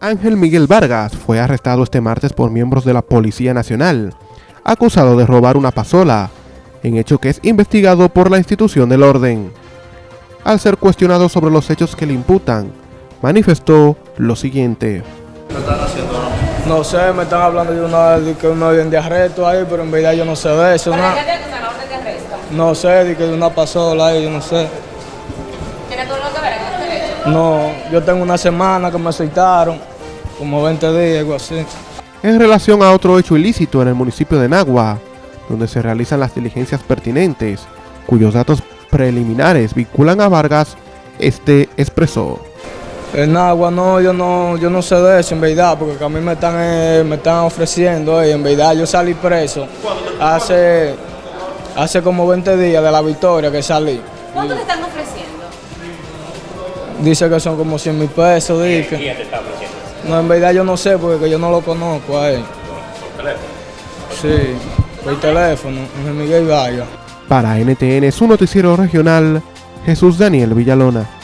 Ángel Miguel Vargas fue arrestado este martes por miembros de la Policía Nacional, acusado de robar una pasola, en hecho que es investigado por la institución del orden. Al ser cuestionado sobre los hechos que le imputan, manifestó lo siguiente. No sé, me están hablando de una de que una orden de arresto ahí, pero en verdad yo no sé de eso. ¿Para No, sé, de que de una pasola ahí, yo no sé. ¿Tiene todo lo que ver con este hecho? No, yo tengo una semana que me aceitaron, como 20 días, algo así. En relación a otro hecho ilícito en el municipio de Nagua, donde se realizan las diligencias pertinentes, cuyos datos preliminares vinculan a Vargas, este expresó. En agua no, yo no, yo no sé de eso en verdad, porque a mí me están, eh, me están ofreciendo, eh, en verdad yo salí preso hace, hace como 20 días de la victoria que salí. ¿Cuánto te están ofreciendo? Dice que son como 100 mil pesos, dice. No, en verdad yo no sé porque yo no lo conozco a. ¿Por teléfono? Sí, por teléfono, Miguel Vargas. Para NTN, su noticiero regional, Jesús Daniel Villalona.